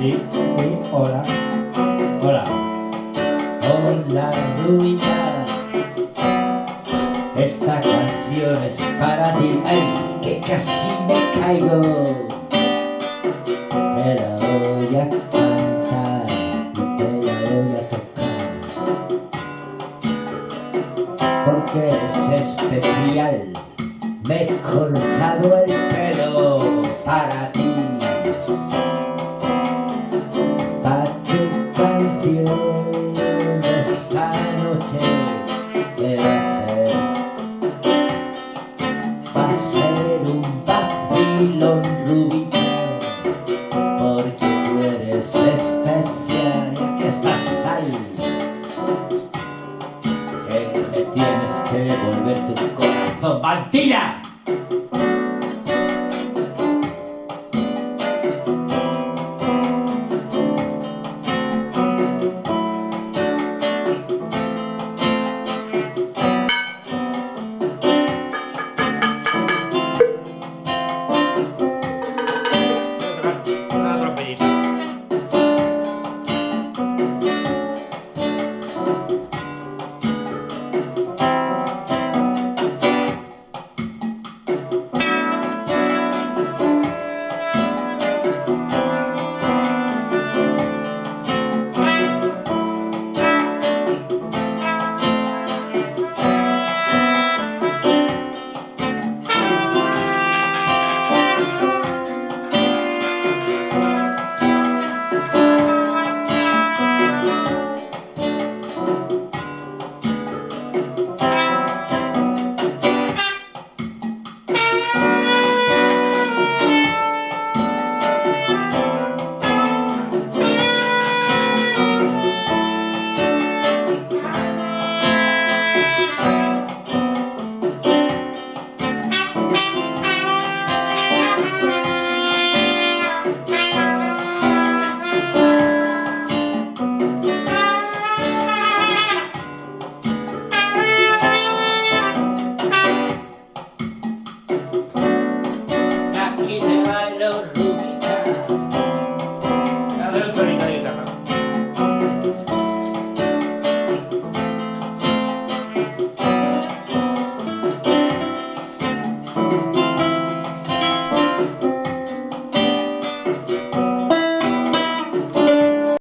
Hola. Hola. Hola, Rubita. Esta canción es para ti. ¡Ay, que casi me caigo! Te la voy a cantar y te la voy a tocar. Porque es especial. Me he cortado el pelo para ti. Ser. Va a ser un vacilón rubita. Porque tú eres especial aquí estás ahí. Que tienes que devolver tu corazón, ¡Mantilla!